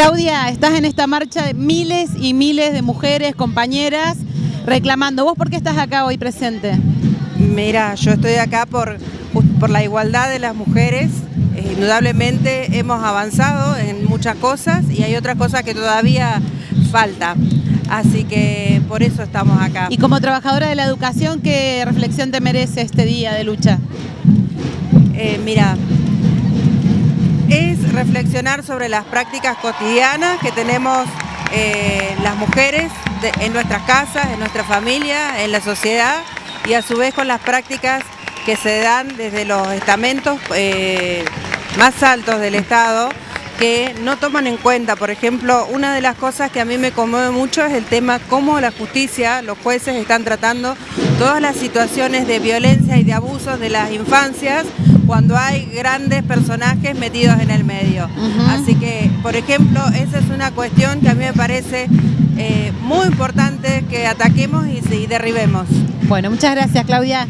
Claudia, estás en esta marcha de miles y miles de mujeres, compañeras, reclamando. ¿Vos por qué estás acá hoy presente? Mira, yo estoy acá por, por la igualdad de las mujeres. Eh, indudablemente hemos avanzado en muchas cosas y hay otras cosas que todavía falta. Así que por eso estamos acá. Y como trabajadora de la educación, ¿qué reflexión te merece este día de lucha? Eh, mira, reflexionar sobre las prácticas cotidianas que tenemos eh, las mujeres en nuestras casas, en nuestra familia, en la sociedad y a su vez con las prácticas que se dan desde los estamentos eh, más altos del Estado que no toman en cuenta, por ejemplo, una de las cosas que a mí me conmueve mucho es el tema cómo la justicia, los jueces están tratando todas las situaciones de violencia y de abusos de las infancias cuando hay grandes personajes metidos en el medio. Así que, por ejemplo, esa es una cuestión que a mí me parece eh, muy importante que ataquemos y, y derribemos. Bueno, muchas gracias Claudia.